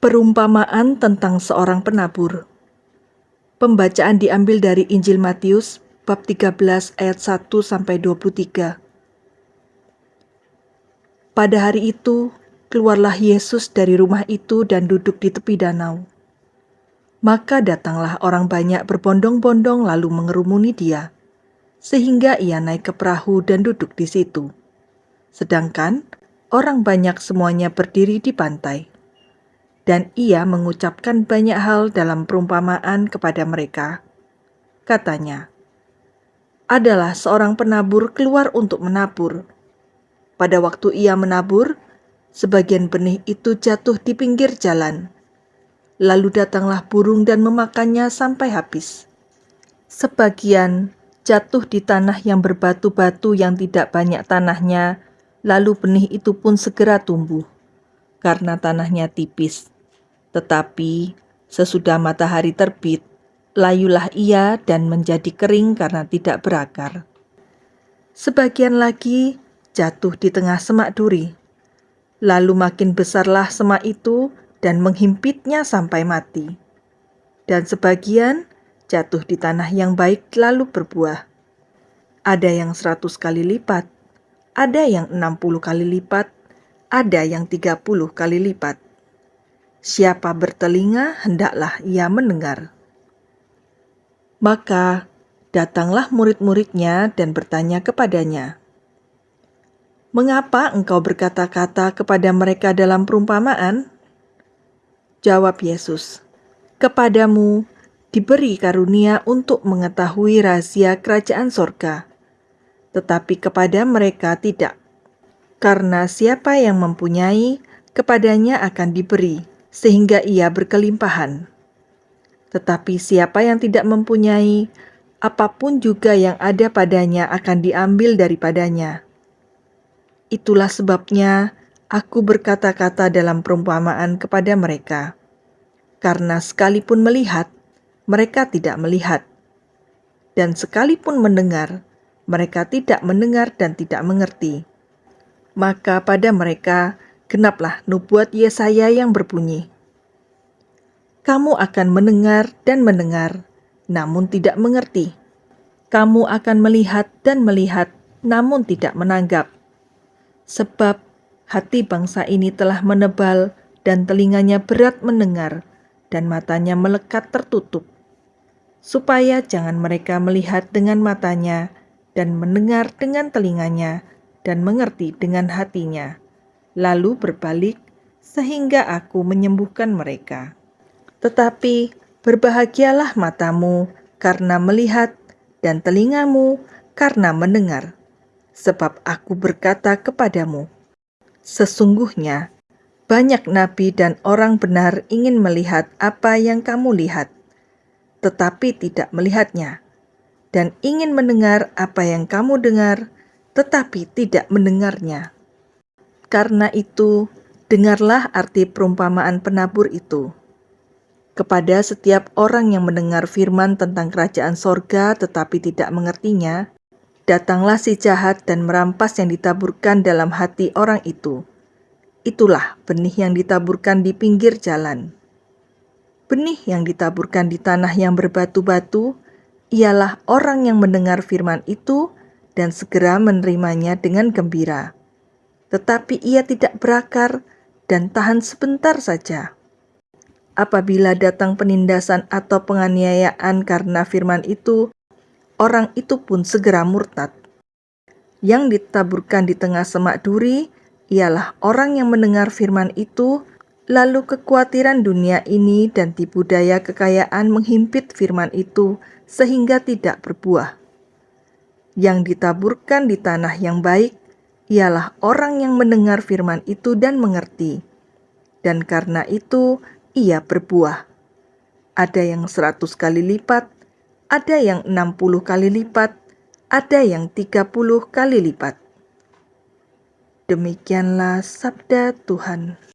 Perumpamaan tentang seorang penabur. Pembacaan diambil dari Injil Matius bab 13 ayat 1 sampai 23. Pada hari itu, keluarlah Yesus dari rumah itu dan duduk di tepi danau. Maka datanglah orang banyak berbondong-bondong lalu mengerumuni dia, sehingga ia naik ke perahu dan duduk di situ. Sedangkan orang banyak semuanya berdiri di pantai dan ia mengucapkan banyak hal dalam perumpamaan kepada mereka. Katanya, adalah seorang penabur keluar untuk menabur. Pada waktu ia menabur, sebagian benih itu jatuh di pinggir jalan. Lalu datanglah burung dan memakannya sampai habis. Sebagian jatuh di tanah yang berbatu-batu yang tidak banyak tanahnya, lalu benih itu pun segera tumbuh, karena tanahnya tipis. Tetapi sesudah matahari terbit, layulah ia dan menjadi kering karena tidak berakar. Sebagian lagi jatuh di tengah semak duri. Lalu makin besarlah semak itu dan menghimpitnya sampai mati. Dan sebagian jatuh di tanah yang baik lalu berbuah. Ada yang seratus kali lipat, ada yang enam puluh kali lipat, ada yang tiga puluh kali lipat. Siapa bertelinga, hendaklah ia mendengar. Maka datanglah murid-muridnya dan bertanya kepadanya, "Mengapa engkau berkata-kata kepada mereka dalam perumpamaan?" Jawab Yesus, "Kepadamu diberi karunia untuk mengetahui rahasia kerajaan sorga, tetapi kepada mereka tidak, karena siapa yang mempunyai, kepadanya akan diberi." sehingga ia berkelimpahan. Tetapi siapa yang tidak mempunyai, apa pun juga yang ada padanya akan diambil daripadanya. Itulah sebabnya aku berkata-kata dalam perumpamaan kepada mereka, karena sekalipun melihat, mereka tidak melihat, dan sekalipun mendengar, mereka tidak mendengar dan tidak mengerti. Maka pada mereka genaplah nubuat Yesaya yang berbunyi, Kamu akan mendengar dan mendengar, namun tidak mengerti. Kamu akan melihat dan melihat, namun tidak menanggap. Sebab hati bangsa ini telah menebal dan telinganya berat mendengar dan matanya melekat tertutup. Supaya jangan mereka melihat dengan matanya dan mendengar dengan telinganya dan mengerti dengan hatinya lalu berbalik sehingga aku menyembuhkan mereka. Tetapi berbahagialah matamu karena melihat dan telingamu karena mendengar, sebab aku berkata kepadamu, sesungguhnya banyak nabi dan orang benar ingin melihat apa yang kamu lihat, tetapi tidak melihatnya, dan ingin mendengar apa yang kamu dengar, tetapi tidak mendengarnya. Karena itu, dengarlah arti perumpamaan penabur itu. Kepada setiap orang yang mendengar firman tentang kerajaan sorga tetapi tidak mengertinya, datanglah si jahat dan merampas yang ditaburkan dalam hati orang itu. Itulah benih yang ditaburkan di pinggir jalan. Benih yang ditaburkan di tanah yang berbatu-batu ialah orang yang mendengar firman itu dan segera menerimanya dengan gembira tetapi ia tidak berakar dan tahan sebentar saja. Apabila datang penindasan atau penganiayaan karena firman itu, orang itu pun segera murtad. Yang ditaburkan di tengah semak duri ialah orang yang mendengar firman itu, lalu kekhawatiran dunia ini dan tipu daya kekayaan menghimpit firman itu sehingga tidak berbuah. Yang ditaburkan di tanah yang baik ialah orang yang mendengar firman itu dan mengerti. Dan karena itu ia berbuah. Ada yang seratus kali lipat, ada yang enam puluh kali lipat, ada yang tiga puluh kali lipat. Demikianlah sabda Tuhan.